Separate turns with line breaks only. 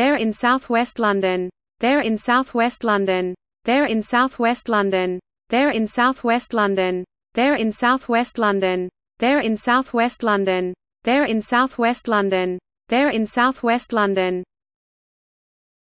They're in southwest London. They're in southwest London. They're in southwest London. They're in southwest London. They're in southwest London. They're in southwest London. They're in southwest London. They're in southwest London.